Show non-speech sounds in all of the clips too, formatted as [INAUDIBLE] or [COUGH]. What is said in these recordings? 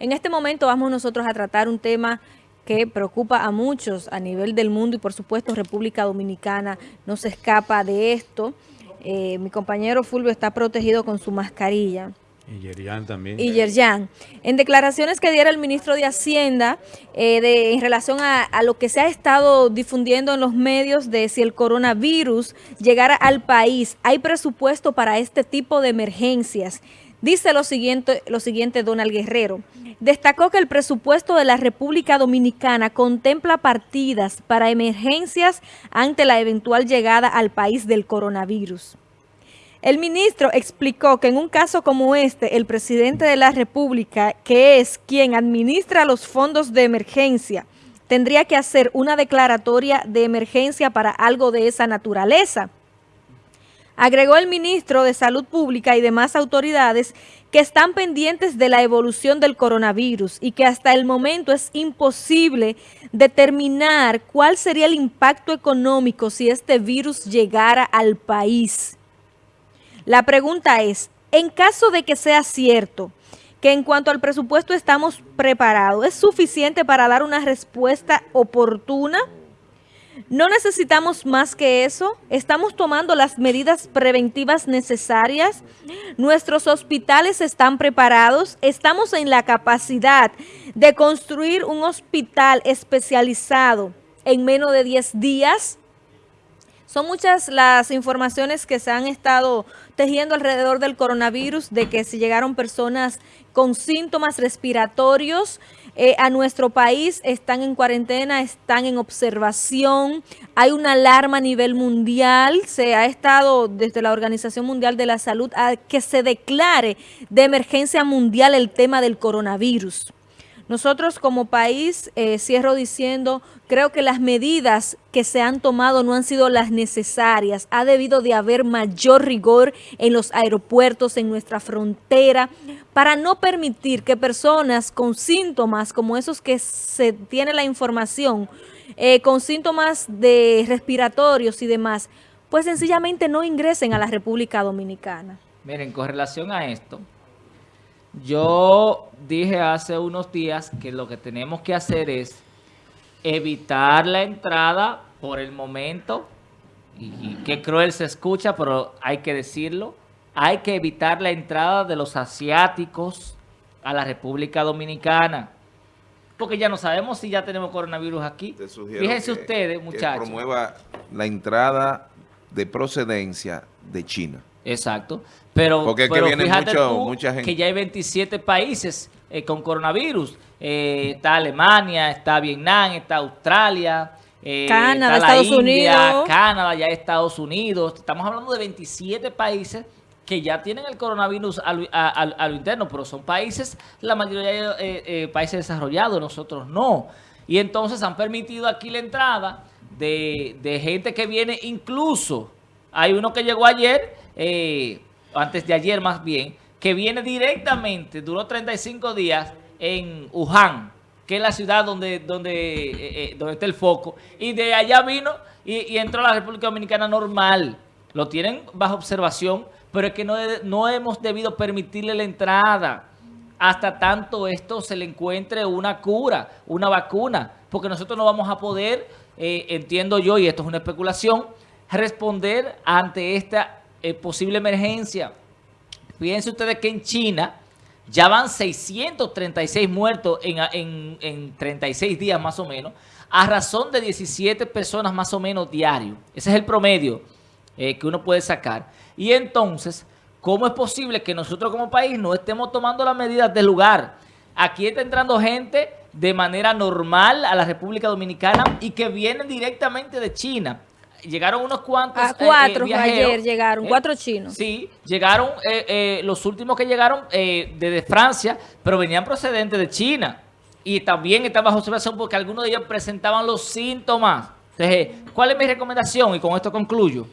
En este momento vamos nosotros a tratar un tema que preocupa a muchos a nivel del mundo y por supuesto República Dominicana no se escapa de esto. Eh, mi compañero Fulvio está protegido con su mascarilla. Y Yerjan también. Y Yerjan. En declaraciones que diera el ministro de Hacienda eh, de, en relación a, a, lo que se ha estado difundiendo en los medios de si el coronavirus llegara al país, hay presupuesto para este tipo de emergencias. Dice lo siguiente, lo siguiente Donald Guerrero. Destacó que el presupuesto de la República Dominicana contempla partidas para emergencias ante la eventual llegada al país del coronavirus. El ministro explicó que en un caso como este, el presidente de la República, que es quien administra los fondos de emergencia, tendría que hacer una declaratoria de emergencia para algo de esa naturaleza. Agregó el ministro de Salud Pública y demás autoridades que están pendientes de la evolución del coronavirus y que hasta el momento es imposible determinar cuál sería el impacto económico si este virus llegara al país. La pregunta es, en caso de que sea cierto que en cuanto al presupuesto estamos preparados, ¿es suficiente para dar una respuesta oportuna? No necesitamos más que eso. Estamos tomando las medidas preventivas necesarias. Nuestros hospitales están preparados. Estamos en la capacidad de construir un hospital especializado en menos de 10 días. Son muchas las informaciones que se han estado tejiendo alrededor del coronavirus, de que si llegaron personas con síntomas respiratorios eh, a nuestro país, están en cuarentena, están en observación, hay una alarma a nivel mundial, se ha estado desde la Organización Mundial de la Salud a que se declare de emergencia mundial el tema del coronavirus. Nosotros como país, eh, cierro diciendo, creo que las medidas que se han tomado no han sido las necesarias. Ha debido de haber mayor rigor en los aeropuertos, en nuestra frontera, para no permitir que personas con síntomas como esos que se tiene la información, eh, con síntomas de respiratorios y demás, pues sencillamente no ingresen a la República Dominicana. Miren, con relación a esto, yo dije hace unos días que lo que tenemos que hacer es evitar la entrada por el momento, y, qué cruel se escucha, pero hay que decirlo, hay que evitar la entrada de los asiáticos a la República Dominicana. Porque ya no sabemos si ya tenemos coronavirus aquí. Fíjense ustedes, muchachos. Que promueva la entrada de procedencia de China. Exacto. Pero, Porque que viene mucha gente. que ya hay 27 países eh, con coronavirus. Eh, está Alemania, está Vietnam, está Australia, eh, Canadá, Estados Unidos. Canadá, ya Estados Unidos. Estamos hablando de 27 países que ya tienen el coronavirus a lo, interno, pero son países, la mayoría de países desarrollados, nosotros no. Y entonces han permitido aquí la entrada de, de gente que viene incluso, hay uno que llegó ayer, eh, antes de ayer más bien, que viene directamente, duró 35 días en Wuhan, que es la ciudad donde, donde, eh, eh, donde está el foco, y de allá vino y, entró a la República Dominicana normal. Lo tienen bajo observación, pero es que no, no hemos debido permitirle la entrada hasta tanto esto se le encuentre una cura, una vacuna, porque nosotros no vamos a poder, entiendo yo, y esto es una especulación, responder ante esta eh, posible emergencia. Fíjense ustedes que en China ya van 636 muertos en, en, 36 días más o menos, a razón de 17 personas más o menos diario. Ese es el promedio eh, que uno puede sacar. Y entonces, ¿cómo es posible que nosotros como país no estemos tomando las medidas del lugar? Aquí está entrando gente de manera normal a la República Dominicana y que vienen directamente de China llegaron unos cuantos a cuatro eh, ayer llegaron, eh, cuatro chinos. Sí, llegaron eh, los últimos que llegaron desde Francia, pero venían procedentes de China. Y también estaban bajo observación porque algunos de ellos presentaban los síntomas. Entonces, ¿cuál es mi recomendación? Y con esto concluyo.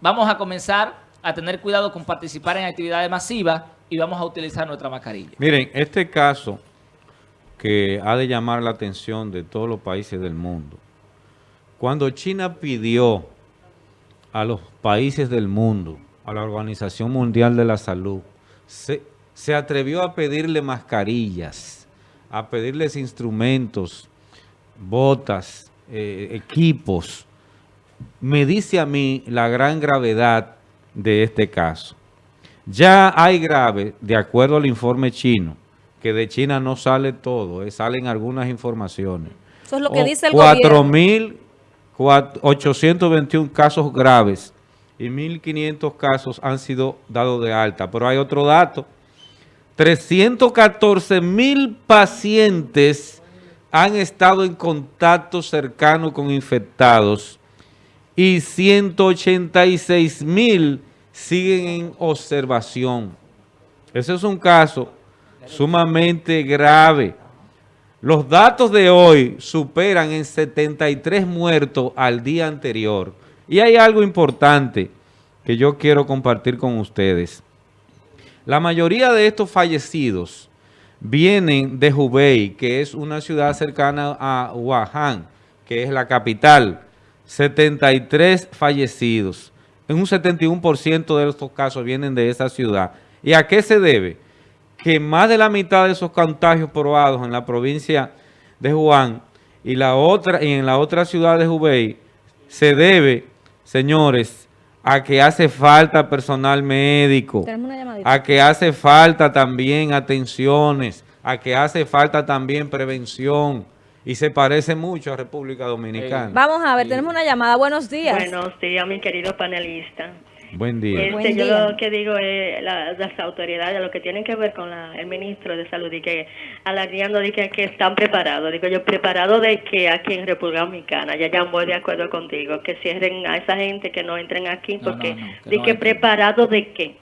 Vamos a comenzar a tener cuidado con participar en actividades masivas y vamos a utilizar nuestra mascarilla. Miren, este caso que ha de llamar la atención de todos los países del mundo cuando China pidió a los países del mundo, a la Organización Mundial de la Salud, se atrevió a pedirle mascarillas, a pedirles instrumentos, botas, eh, equipos, me dice a mí la gran gravedad de este caso. Ya hay grave, de acuerdo al informe chino, que de China no sale todo, eh, salen algunas informaciones. Eso es lo que O dice el 4.821 casos graves y 1.500 casos han sido dados de alta. Pero hay otro dato. 314 mil pacientes han estado en contacto cercano con infectados y 186 mil siguen en observación. Ese es un caso sumamente grave. Los datos de hoy superan en 73 muertos al día anterior. Y hay algo importante que yo quiero compartir con ustedes. La mayoría de estos fallecidos vienen de Hubei, que es una ciudad cercana a Wuhan, que es la capital. 73 fallecidos. En un 71% de estos casos vienen de esa ciudad. ¿Y a qué se debe? Que más de la mitad de esos contagios probados en la provincia de Wuhan y, la otra, y en la otra ciudad de Hubei se debe, señores, a que hace falta personal médico, a que hace falta también atenciones, a que hace falta también prevención y se parece mucho a República Dominicana. Vamos a ver, tenemos una llamada. Buenos días. Buenos días, mi querido panelista. Buen día. Este, Buen yo día. lo que digo es la- las autoridades, lo que tienen que ver con la- el ministro de Salud, y que alardeando de que, que están preparados. Digo yo, ¿preparado de que aquí en República Dominicana? Ya ya voy de acuerdo contigo, que cierren a esa gente, que no entren aquí, No, porque no, no, que de no que preparado de qué.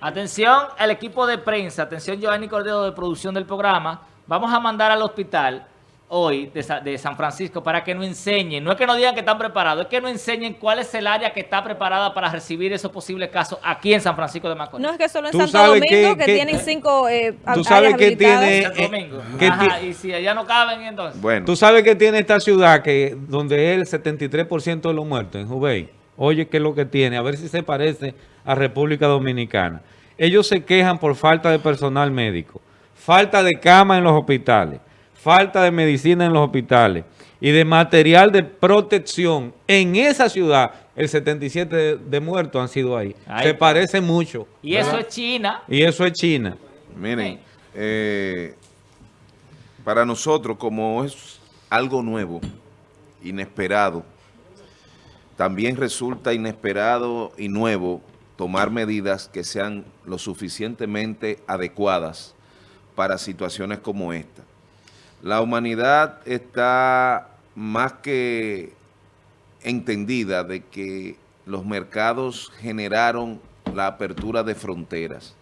Atención al equipo de prensa, atención Giovanni Cordero de producción del programa. Vamos a mandar al hospital hoy de, Sa- de San Francisco para que nos enseñen, no es que nos digan que están preparados, es que nos enseñen cuál es el área que está preparada para recibir esos posibles casos aquí en San Francisco de Macorís. No es que solo en Santo sabes Domingo que- que, que- tienen cinco eh, tú sabes áreas que tiene- Santo eh, Domingo. ¿qué Ajá, y si allá no caben, entonces. Bueno, Tú sabes que tiene esta ciudad que donde es el 73% de los muertos, en Hubei. Oye, ¿qué es lo que tiene? A ver si se parece a República Dominicana. Ellos se quejan por falta de personal médico, falta de cama en los hospitales, falta de medicina en los hospitales y de material de protección. En esa ciudad, el 77 de, de muertos han sido ahí. Se parece mucho. Y eso es China. Y eso es China. miren, eh, para nosotros como es algo nuevo, inesperado, también resulta inesperado y nuevo tomar medidas que sean lo suficientemente adecuadas para situaciones como esta. La humanidad está más que entendida de que los mercados generaron la apertura de fronteras.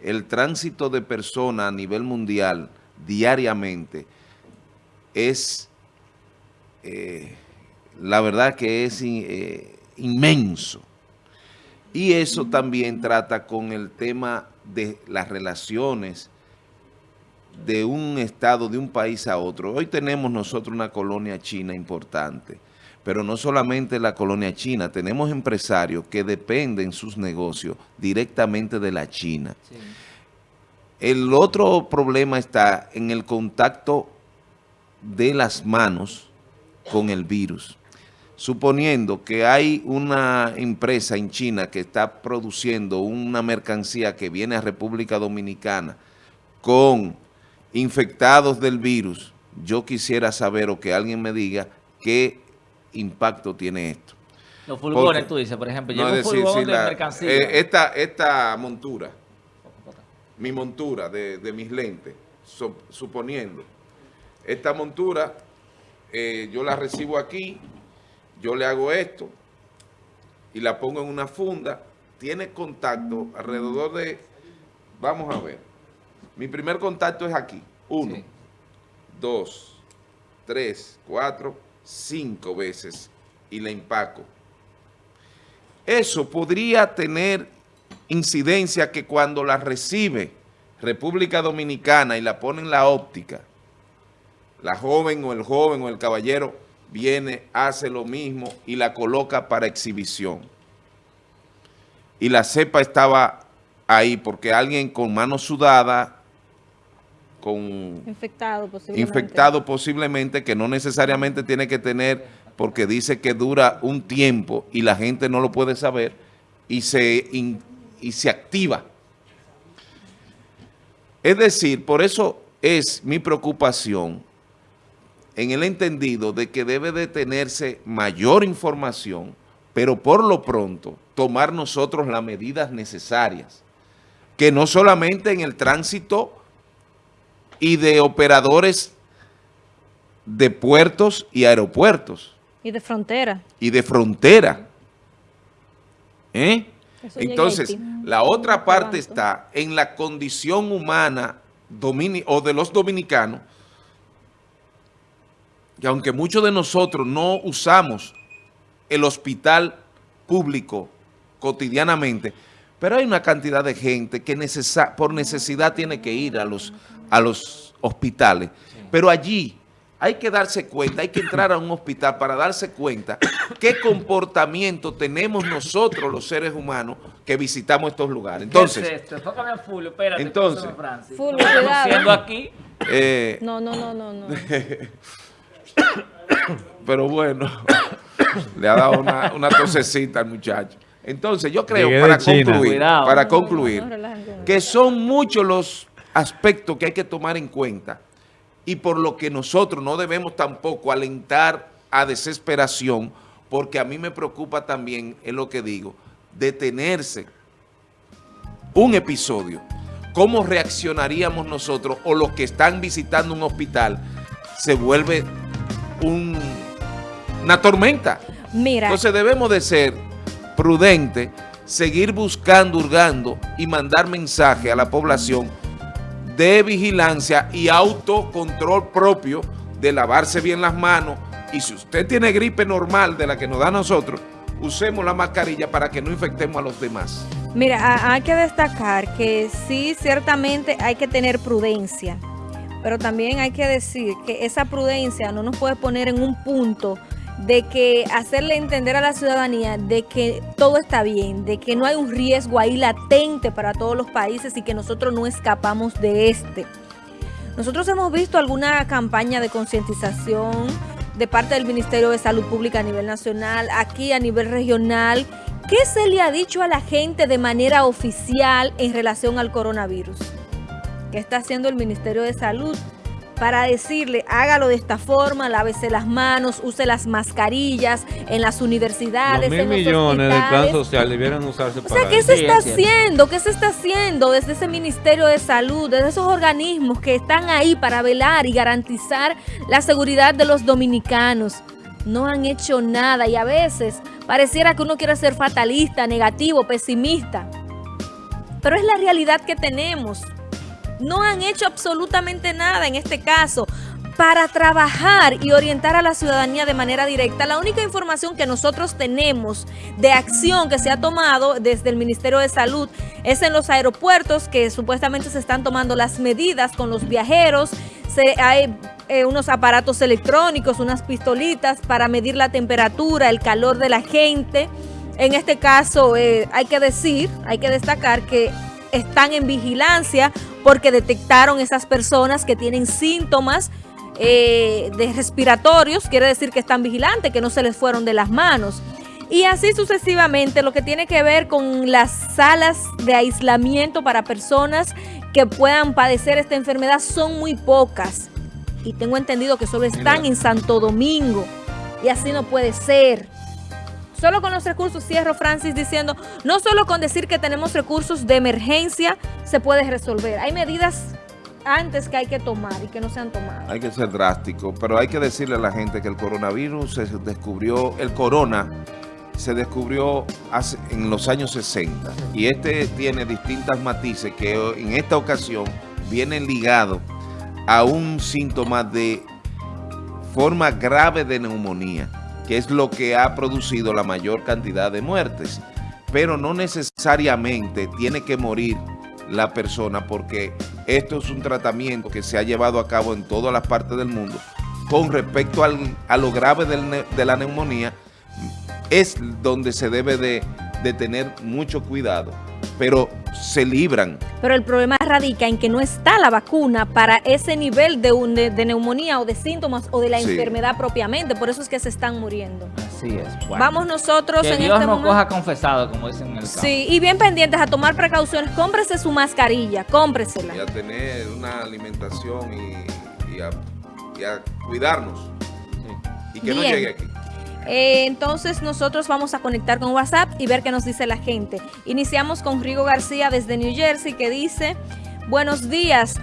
El tránsito de personas a nivel mundial diariamente es, eh, la verdad que es eh, inmenso. Y eso también trata con el tema de las relaciones de un estado, de un país a otro. Hoy tenemos nosotros una colonia china importante, pero no solamente la colonia china, tenemos empresarios que dependen sus negocios directamente de la China. El otro problema está en el contacto de las manos con el virus. Suponiendo que hay una empresa en China que está produciendo una mercancía que viene a República Dominicana con infectados del virus, yo quisiera saber o que alguien me diga qué impacto tiene esto. Los Porque- tú dices, por ejemplo, No, llega un decir, de la- mercancía. eh, esta, esta montura, mi montura de, de mis lentes, so- suponiendo, esta montura eh, yo la recibo aquí, yo le hago esto y la pongo en una funda, tiene contacto alrededor de, vamos a ver, mi primer contacto es aquí, uno, Sí. dos, tres, cuatro, cinco veces y la empaco. Eso podría tener incidencia que cuando la recibe República Dominicana y la pone en la óptica, la joven o el joven o el caballero viene, hace lo mismo y la coloca para exhibición. Y la cepa estaba ahí porque alguien con mano sudada, con Infectado posiblemente. infectado posiblemente, que no necesariamente tiene que tener, porque dice que dura un tiempo y la gente no lo puede saber, y se, in- y se activa. Es decir, por eso es mi preocupación en el entendido de que debe de tenerse mayor información, pero por lo pronto tomar nosotros las medidas necesarias, que no solamente en el tránsito y de operadores de puertos y aeropuertos Y de frontera. y de frontera. ¿Eh? Entonces, la otra parte está en la condición humana domini- o de los dominicanos, que aunque muchos de nosotros no usamos el hospital público cotidianamente, pero hay una cantidad de gente que por necesidad tiene que ir a los, a los hospitales. Pero allí hay que darse cuenta, hay que entrar a un hospital para darse cuenta qué comportamiento tenemos nosotros los seres humanos que visitamos estos lugares. Entonces, ¿Qué es esto? Enfócame a Fulvio, espérate. Entonces. Fulvio, cuidado. siendo aquí. eh, No, no, no, no, no. [COUGHS] pero bueno, [COUGHS] le ha dado una, una tosecita al muchacho. Entonces, yo creo, Llegué para concluir, Cuidado. para concluir, no, que son muchos los aspectos que hay que tomar en cuenta y por lo que nosotros no debemos tampoco alentar a desesperación, porque a mí me preocupa también, es lo que digo, detenerse un episodio. ¿Cómo reaccionaríamos nosotros o los que están visitando un hospital? Se vuelve un- una tormenta. Mira, Entonces debemos de ser prudentes, seguir buscando, hurgando y mandar mensaje a la población de vigilancia y autocontrol propio de lavarse bien las manos. Y si usted tiene gripe normal de la que nos da a nosotros, usemos la mascarilla para que no infectemos a los demás. Mira, ha- hay que destacar que sí, ciertamente hay que tener prudencia, pero también hay que decir que esa prudencia no nos puede poner en un punto de que hacerle entender a la ciudadanía de que todo está bien, de que no hay un riesgo ahí latente para todos los países y que nosotros no escapamos de este. Nosotros hemos visto alguna campaña de concientización de parte del Ministerio de Salud Pública a nivel nacional, aquí a nivel regional. ¿Qué se le ha dicho a la gente de manera oficial en relación al coronavirus? ¿Qué está haciendo el Ministerio de Salud? Para decirle, hágalo de esta forma, lávese las manos, use las mascarillas en las universidades, Los mil en los millones del plan social debieran usarse O para sea, ¿qué se está haciendo? ¿Qué se está haciendo desde ese Ministerio de Salud, desde esos organismos que están ahí para velar y garantizar la seguridad de los dominicanos? No han hecho nada y a veces pareciera que uno quiere ser fatalista, negativo, pesimista. Pero es la realidad que tenemos. No han hecho absolutamente nada en este caso para trabajar y orientar a la ciudadanía de manera directa. La única información que nosotros tenemos de acción que se ha tomado desde el Ministerio de Salud es en los aeropuertos que supuestamente se están tomando las medidas con los viajeros. Se, hay eh, unos aparatos electrónicos, unas pistolitas para medir la temperatura, el calor de la gente. En este caso eh, hay que decir, hay que destacar que están en vigilancia porque detectaron esas personas que tienen síntomas eh, de respiratorios, quiere decir que están vigilantes, que no se les fueron de las manos. Y así sucesivamente, lo que tiene que ver con las salas de aislamiento para personas que puedan padecer esta enfermedad son muy pocas. Y tengo entendido que solo están en Santo Domingo. Y así no puede ser. Solo con los recursos, cierro Francis diciendo, no solo con decir que tenemos recursos de emergencia se puede resolver. Hay medidas antes que hay que tomar y que no se han tomado. Hay que ser drástico, pero hay que decirle a la gente que el coronavirus se descubrió, el corona se descubrió en los años 60 y este tiene distintas matices que en esta ocasión vienen ligados a un síntoma de forma grave de neumonía, que es lo que ha producido la mayor cantidad de muertes. Pero no necesariamente tiene que morir la persona porque esto es un tratamiento que se ha llevado a cabo en todas las partes del mundo. Con respecto a lo grave de la neumonía, es donde se debe de, de tener mucho cuidado, pero se libran. Pero el problema radica en que no está la vacuna para ese nivel de, un- de- de neumonía o de síntomas o de la Sí. enfermedad propiamente. Por eso es que se están muriendo. Así es. Bueno. Vamos nosotros que en Dios este nos momento. coja confesado, como dicen en el campo. Sí, y bien pendientes a tomar precauciones. Cómprese su mascarilla, cómpresela. y a tener una alimentación y, y a, y a cuidarnos y que no llegue aquí. Eh, entonces nosotros vamos a conectar con WhatsApp y ver qué nos dice la gente. Iniciamos con Rigo García desde New Jersey que dice, buenos días.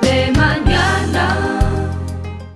De mañana.